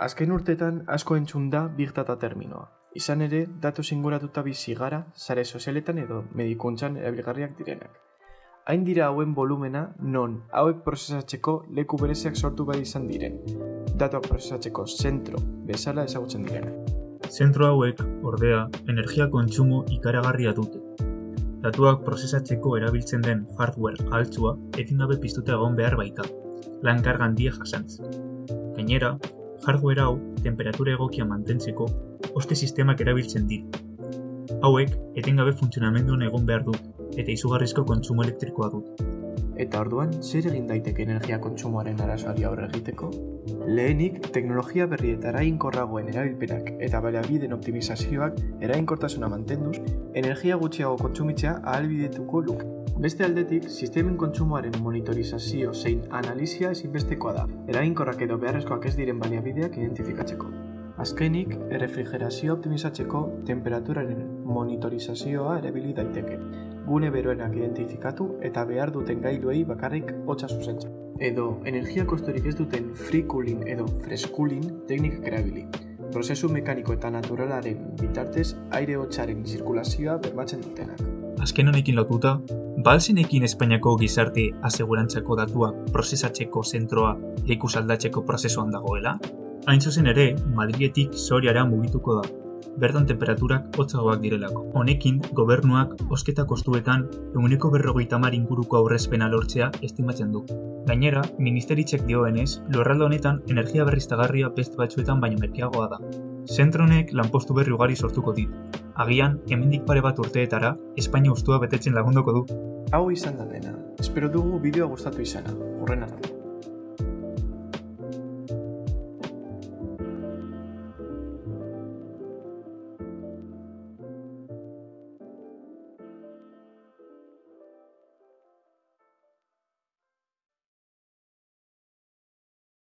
Azken urtetan asko entzun da Big Data terminoa. Izan ere, datu singuratuta bizi gara, sare sozialetan edo medikuntzan erabilgarriak direnak. Hain dira hauen volumena non hauek prozesatzeko leku bereziak sortu bai izan diren. Datuak prozesatzeko zentro bezala ezagutzen direnak. Zentro hauek, ordea, energia kontsumo ikaragarria dute. Datuak prozesatzeko erabiltzen den hardware altzua etingabe piztuta egon behar baita, lan kargan die jasantz. Gainera, hardware hau temperatura egokia mantentzeko oste sistemak erabiltzen dira. Hauek etengabe funtzionamenduan egon behar dut eta izugarrizko kontsumo elektrikoa dut. Eta orduan, zer egin daiteke energia kontsumoaren arazoari aurre egiteko? Lehenik, teknologia berri eta erainkorragoen erabilpenak eta baliabideen optimizazioak erainkortasuna mantenduz, energia gutxiago kontsumitzea ahalbidetuko luke. Beste aldetik, sistemen kontsumoaren monitorizazio zein analizia ezinbestekoa da, erainkorrak edo beharrezkoak ez diren baliabideak identifikatzeko. Azkenik, errefrigerazio optimizatzeko temperaturaren monitorizazioa erabili daiteke. Gune beroenak identifikatu eta behar duten gailuei bakarrik hotza zuzentzen. Edo, energia kostorik ez duten free cooling edo fresh cooling teknikak erabili. Prozesu mekaniko eta naturalaren bitartez aire hotzaren zirkulazioa bermatzen dutenak. Azken honekin lotuta, balzinekin Espainiako gizarte asegurantzako datuak prozesatzeko zentroa leku saldatzeko prozesuan dagoela? Hain zuzen ere, Madrietik Soriara mugituko da, bertan temperaturak hotzagoak direlako. Honekin, gobernuak osketa kostuetan eguneko berrogeita mar inguruko aurrezpena lortzea estimatzen du. Gainera, ministeritzek dioenez, lurralde honetan energia berriztagarria beste batzuetan baino merkeagoa da. Zentro honek lanpostu berri ugari sortuko dit. Agian, hemendik pare bat urteetara, Espainia ustua betetzen lagunduko du. Hau izan da dena. Espero dugu bideoa gustatu izana. Horren arte.